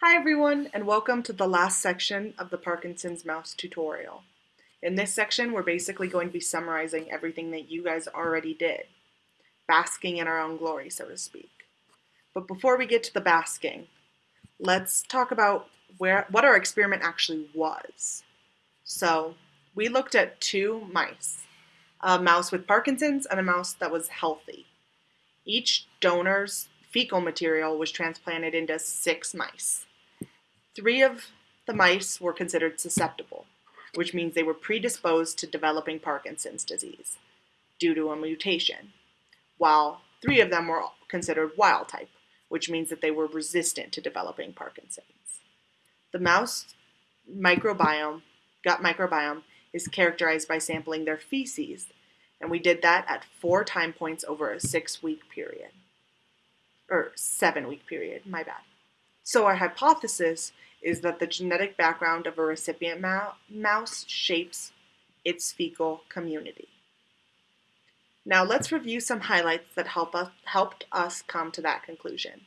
Hi everyone and welcome to the last section of the Parkinson's mouse tutorial. In this section we're basically going to be summarizing everything that you guys already did, basking in our own glory so to speak. But before we get to the basking, let's talk about where what our experiment actually was. So we looked at two mice, a mouse with Parkinson's and a mouse that was healthy. Each donor's fecal material was transplanted into six mice. Three of the mice were considered susceptible, which means they were predisposed to developing Parkinson's disease due to a mutation, while three of them were considered wild type, which means that they were resistant to developing Parkinson's. The mouse microbiome, gut microbiome, is characterized by sampling their feces, and we did that at four time points over a six week period. Or seven week period, my bad. So our hypothesis is that the genetic background of a recipient mouse shapes its fecal community. Now let's review some highlights that help us, helped us come to that conclusion.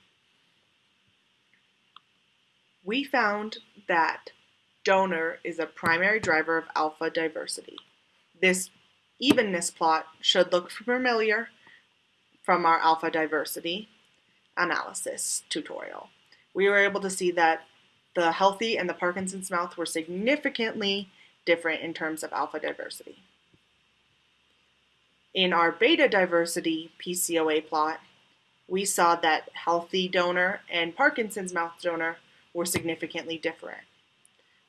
We found that donor is a primary driver of alpha diversity. This evenness plot should look familiar from our alpha diversity analysis tutorial. We were able to see that the healthy and the Parkinson's mouth were significantly different in terms of alpha diversity. In our beta diversity PCOA plot, we saw that healthy donor and Parkinson's mouth donor were significantly different.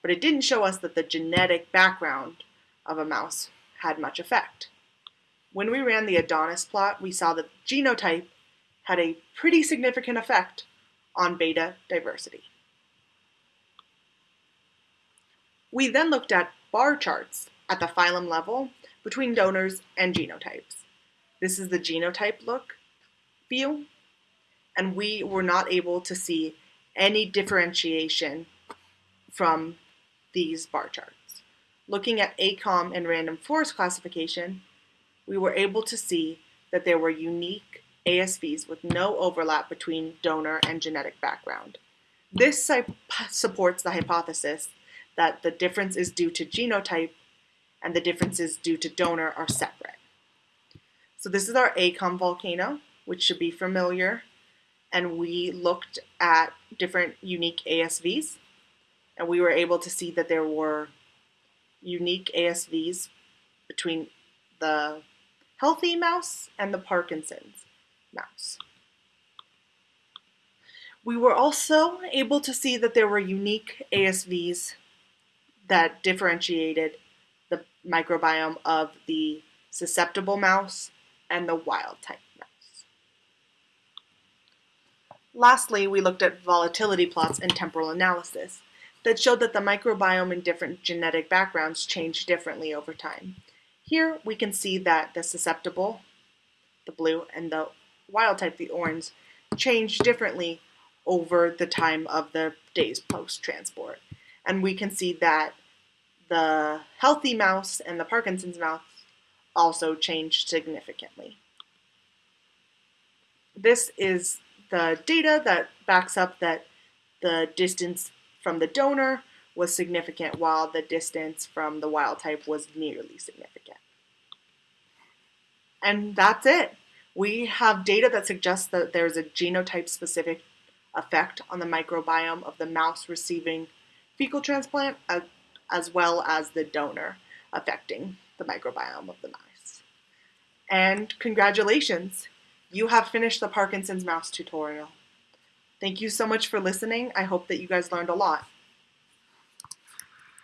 But it didn't show us that the genetic background of a mouse had much effect. When we ran the Adonis plot, we saw that genotype had a pretty significant effect on beta diversity. We then looked at bar charts at the phylum level between donors and genotypes. This is the genotype look view, and we were not able to see any differentiation from these bar charts. Looking at ANCOM and random forest classification, we were able to see that there were unique ASVs with no overlap between donor and genetic background. This supports the hypothesis that the difference is due to genotype and the differences due to donor are separate. So this is our ANCOM volcano, which should be familiar. And we looked at different unique ASVs. And we were able to see that there were unique ASVs between the healthy mouse and the Parkinson's mouse. We were also able to see that there were unique ASVs that differentiated the microbiome of the susceptible mouse and the wild type mouse. Lastly, we looked at volatility plots and temporal analysis that showed that the microbiome in different genetic backgrounds changed differently over time. Here we can see that the susceptible, the blue, and the wild type, the orange, changed differently over the time of the days post-transport. And we can see that the healthy mouse and the Parkinson's mouse also changed significantly. This is the data that backs up that the distance from the donor was significant while the distance from the wild type was nearly significant. And that's it. We have data that suggests that there's a genotype specific effect on the microbiome of the mouse receiving fecal transplant, as well as the donor affecting the microbiome of the mice. And congratulations, you have finished the Parkinson's mouse tutorial. Thank you so much for listening. I hope that you guys learned a lot.